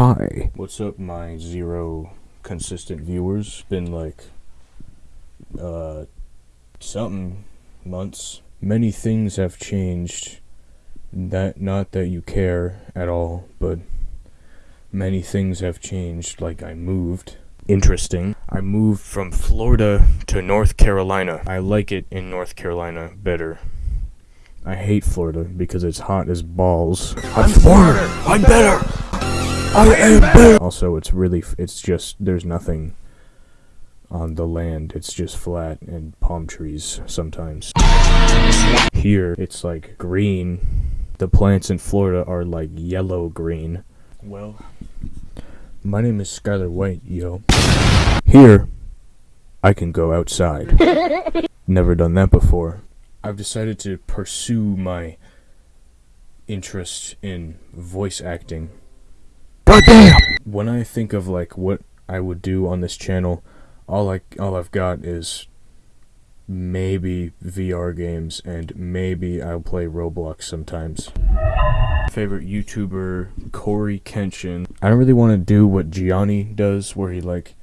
Hi. What's up, my zero consistent viewers? Been like, uh, something months. Many things have changed. That, not that you care at all, but many things have changed. Like, I moved. Interesting. I moved from Florida to North Carolina. I like it in North Carolina better. I hate Florida because it's hot as balls. I'm Florida. I'm better. I am better. Also, it's really, it's just, there's nothing on the land. It's just flat and palm trees sometimes. Here, it's like green. The plants in Florida are like yellow green. Well, my name is Skyler White, yo. Here, I can go outside. Never done that before. I've decided to pursue my interest in voice acting. Goddamn! When I think of like what I would do on this channel, all I all I've got is maybe VR games and maybe I'll play Roblox sometimes. Favorite YouTuber Cory Kenshin. I don't really want to do what Gianni does where he like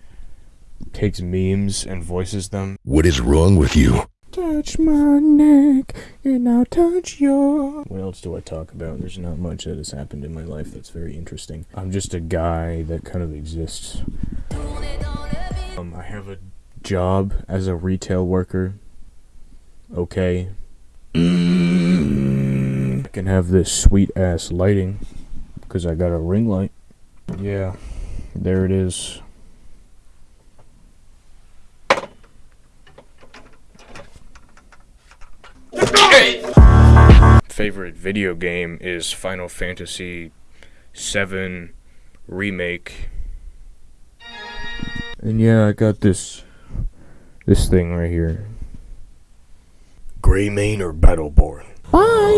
takes memes and voices them. What is wrong with you? Touch my neck and I'll touch your. What else do I talk about? There's not much that has happened in my life that's very interesting. I'm just a guy that kind of exists. Um, I have a job as a retail worker. Okay. I can have this sweet ass lighting because I got a ring light. Yeah, there it is. Favorite video game is Final Fantasy VII Remake. And yeah, I got this this thing right here. Greymane or Battleborn? Bye.